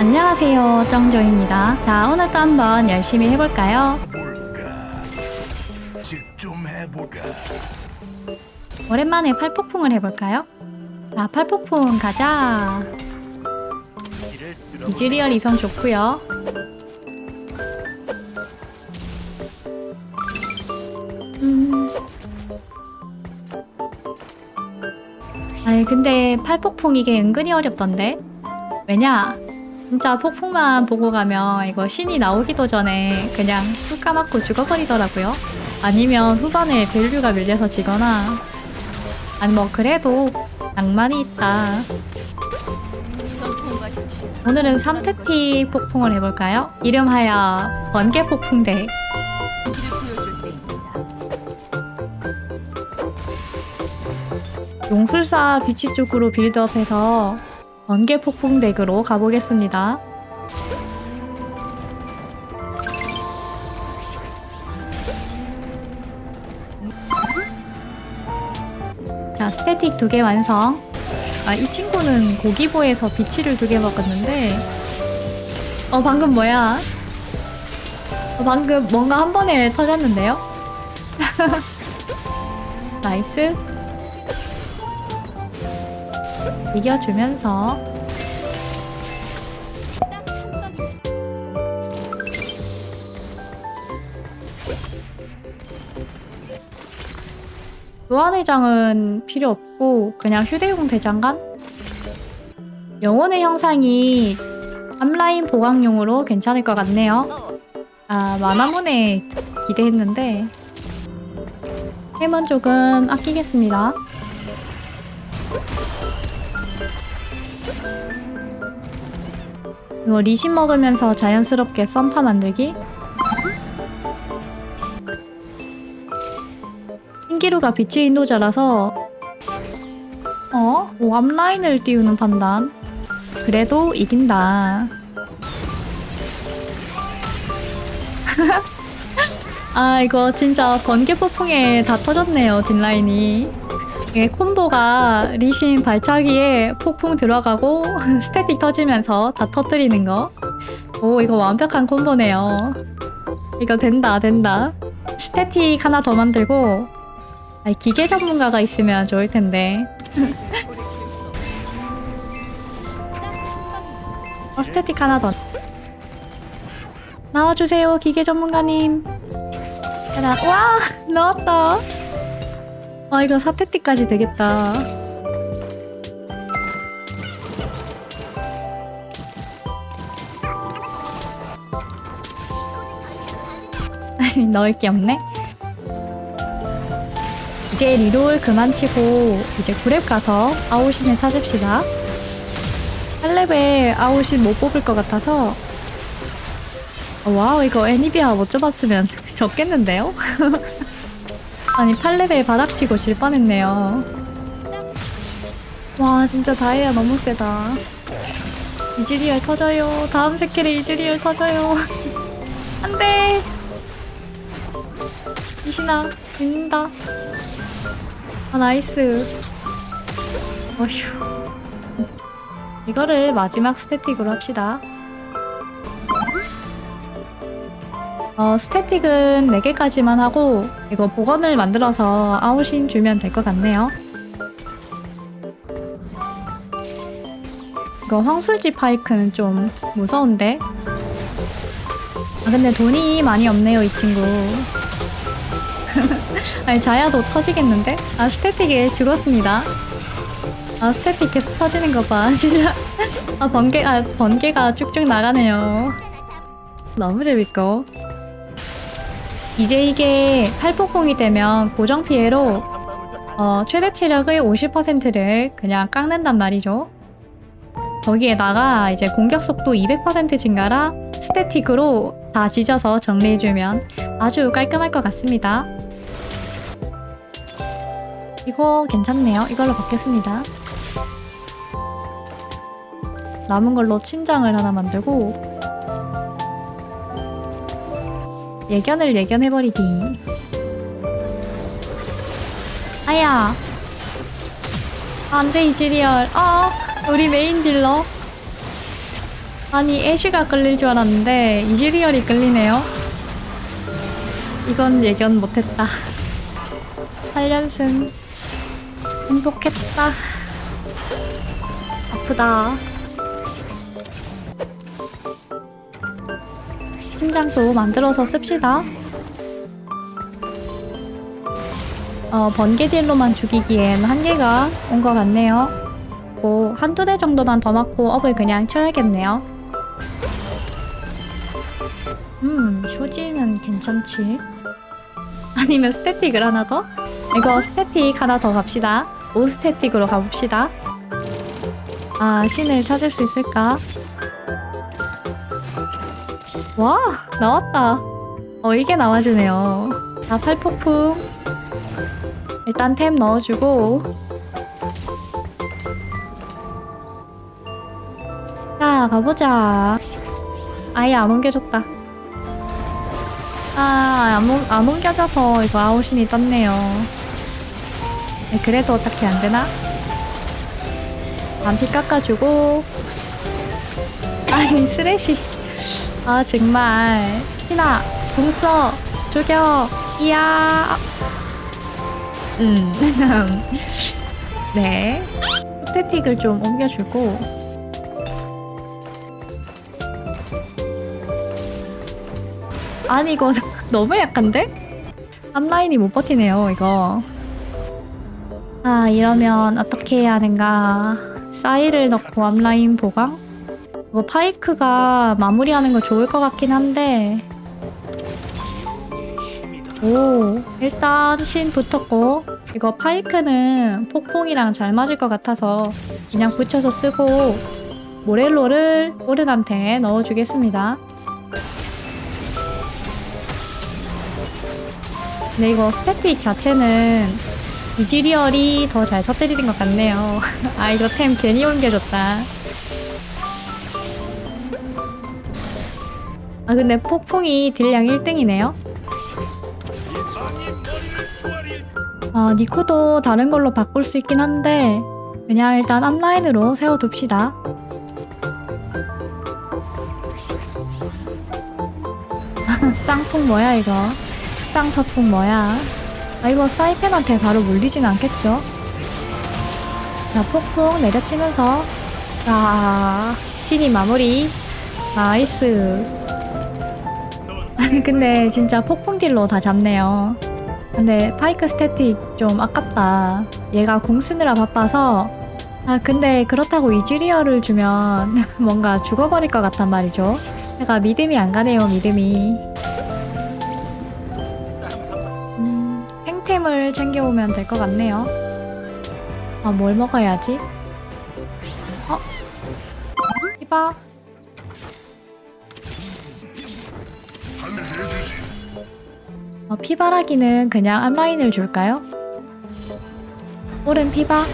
안녕하세요. 정조입니다. 자 오늘도 한번 열심히 해볼까요? 오랜만에 팔폭풍을 해볼까요? 자 팔폭풍 가자. 이즈리얼 이성 좋고요. 음. 아니 근데 팔폭풍 이게 은근히 어렵던데? 왜냐 진짜 폭풍만 보고 가면 이거 신이 나오기도 전에 그냥 쑥 까맣고 죽어버리더라고요. 아니면 후반에 밸류가 밀려서 지거나. 아니 뭐 그래도 낭만이 있다. 오늘은 스태틱 폭풍을 해볼까요? 이름하여 번개 폭풍대. 용술사 비치 쪽으로 빌드업해서 번개 폭풍 덱으로 가보겠습니다. 자, 스태틱 두 개 완성. 아, 이 친구는 고기보에서 비치를 두 개 먹었는데 어, 방금 뭐야? 어, 방금 뭔가 한 번에 터졌는데요? 나이스. 이겨주면서. 교환회장은 필요 없고 그냥 휴대용 대장간? 영혼의 형상이 앞라인 보강용으로 괜찮을 것 같네요. 아 만화문에 기대했는데. 해먼 조금 아끼겠습니다 이거 리신 먹으면서 자연스럽게 썬파 만들기? 신기루가 빛의 인도자라서 어? 오, 앞라인을 띄우는 판단 그래도 이긴다 아 이거 진짜 번개 폭풍에 다 터졌네요 뒷라인이 이게 콤보가 리신 발차기에 폭풍 들어가고 스태틱 터지면서 다 터뜨리는 거. 오 이거 완벽한 콤보네요. 이거 된다 된다. 스태틱 하나 더 만들고 아니, 기계 전문가가 있으면 좋을 텐데. 어, 스태틱 하나 더. 나와주세요 기계 전문가님. 하나 와 나왔다. 아 이거 4스태틱까지 되겠다. 아니 넣을 게 없네. 이제 reroll 그만 치고 이제 9렙 가서 아오신을 찾읍시다. 8레벨 아오신 못 뽑을 것 같아서. 어, 와우 이거 애니비아 못 잡았으면 졌겠는데요? 아니 8레벨 바닥치고 질 뻔했네요. 와 진짜 다에자 너무 세다. 이즈리얼 터져요. 다음 스킬에 이즈리얼 터져요. 안돼! 리신아 죽는다. 아 nice. 어휴. 이거를 마지막 스태틱으로 합시다 어, 스태틱은 4개까지만 하고 이거 보건을 만들어서 아오신 주면 될 것 같네요. 이거 황술지 파이크는 좀 무서운데? 아 근데 돈이 많이 없네요 이 친구. 아니 자야도 터지겠는데? 아 스태틱에 죽었습니다. 아 스태틱 계속 터지는 거 봐. 진짜 아 번개 아 번개가 쭉쭉 나가네요. 너무 재밌고. 이제 이게 팔폭풍이 되면 고정 피해로 어, 최대 체력의 50%를 그냥 깎는단 말이죠. 거기에다가 이제 공격 속도 200% 증가라 스태틱으로 다 지져서 정리해주면 아주 깔끔할 것 같습니다. 이거 괜찮네요. 이걸로 받겠습니다. 남은 걸로 침장을 하나 만들고 예견을 예견해버리기 아야 안돼 이즈리얼 아 우리 메인 딜러 아니 애쉬가 끌릴 줄 알았는데 이즈리얼이 끌리네요. 이건 예견 못했다. 8연승 행복했다. 아프다. 심장도 만들어서 씁시다. 어, 번개딜로만 죽이기엔 한계가 온 것 같네요. 고 한두 대 정도만 더 맞고 업을 그냥 쳐야겠네요. 음, 쇼지는 괜찮지. 아니면 스태틱을 하나 더? 이거 스태틱 하나 더 갑시다. 5스태틱으로 가봅시다. 아오신을 찾을 수 있을까? 와, 나왔다. 어, 이게 나와주네요. 자, 팔폭풍. 일단 템 넣어주고. 자, 가보자. 아예 안 옮겨졌다. 아, 안, 옮겨져서 이거 아웃신이 떴네요. 네, 그래도 어떻게 안 되나? 안피 깎아주고. 아니, 쓰레쉬. 아, 정말. 희나, 궁 써. 죽여. 이야. 음. 네. 스태틱을 좀 옮겨주고. 아니 이거 너무 약한데? 앞라인이 못 버티네요 이거 아 이러면 어떻게 해야 하는가 사이를 넣고 앞라인 보강? 이거 파이크가 마무리하는 거 좋을 것 같긴 한데 오 일단 신 붙었고 이거 파이크는 폭풍이랑 잘 맞을 것 같아서 그냥 붙여서 쓰고 모렐로를 오른한테 넣어주겠습니다 근데 이거 스태틱 자체는 이즈리얼이 더 잘 터뜨리는 것 같네요. 아 이거 템 괜히 옮겨줬다. 아 근데 폭풍이 딜량 1등이네요. 아 니코도 다른 걸로 바꿀 수 있긴 한데 그냥 일단 앞라인으로 세워둡시다. 쌍풍 뭐야 이거? 쌍서풍 뭐야? 아 이거 사이펜한테 바로 물리진 않겠죠? 자 폭풍 내려치면서 자 신이 마무리 nice 근데 진짜 폭풍 딜로 다 잡네요 근데 파이크 스태틱 좀 아깝다 얘가 궁 쓰느라 바빠서 아 근데 그렇다고 이즈리얼을 주면 뭔가 죽어버릴 것 같단 말이죠 제가 믿음이 안 가네요 믿음이 음, 탱템을 챙겨오면 될 것 같네요. 아, 뭘 먹어야지? 어? 이봐. 어, 피바라기는 그냥 앞라인을 줄까요? 오른 피바.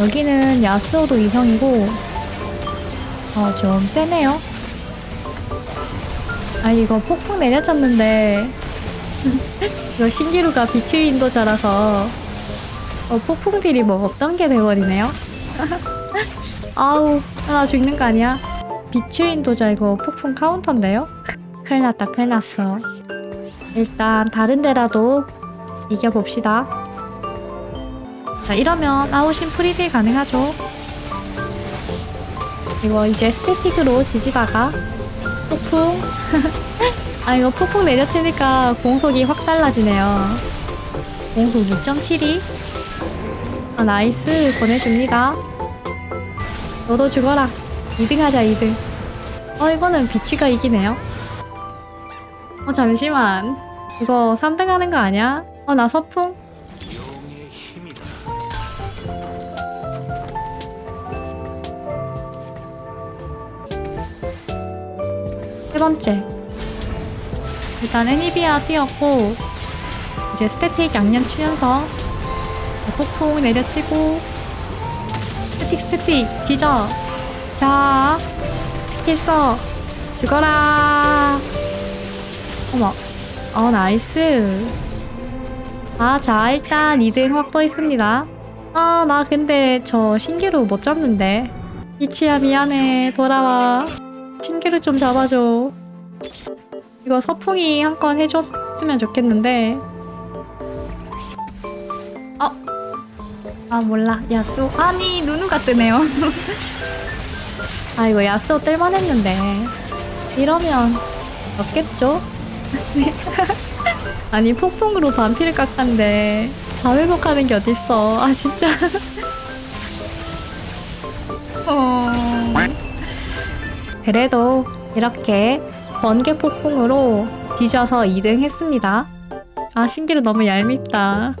여기는 야스오도 이성이고, 어, 좀 세네요. 아, 이거 폭풍 내려쳤는데, 이거 신기루가 비추 인도자라서 어, 폭풍 딜이 뭐 없던 게 돼버리네요. 아우 나 죽는 거 아니야? 비취 인도자 이거 폭풍 카운터인데요? 큰일 났다 큰일 났어. 일단 다른 데라도 이겨봅시다. 자 이러면 아오신 free딜 가능하죠? 이거 이제 스태틱으로 지지다가 폭풍? 아 이거 폭풍 내려치니까 공속이 확 달라지네요. 공속 2.72 아 nice. 보내줍니다. 너도 죽어라. 2등 하자 2등. 어 이거는 비취가 이기네요 어 잠시만. 이거 3등 하는 거 아니야? 어 나 서풍? 세 번째. 일단 애니비아 뛰었고 이제 Statikk 양념 치면서 폭풍 내려치고 Statikk Statikk 뒤져. 자 스킬 써. 죽어라 어머. 어 나이스. 아 자 일단 2등 확보했습니다. 아 나 근데 저 신기루 못 잡는데. 이치야 미안해. 돌아와. 신기를 좀 잡아줘. 이거 서풍이 한 건 해줬으면 좋겠는데. 어? 아 몰라. 야수 아니 누누가 뜨네요. 아 이거 야수 뜰만 했는데. 이러면 없겠죠? 아니 폭풍으로 반피를 깎았는데 다 회복하는 게 어딨어. 아 진짜. 어... 그래도 이렇게 번개 폭풍으로 뒤져서 2등 했습니다. 아 신기루 너무 얄밉다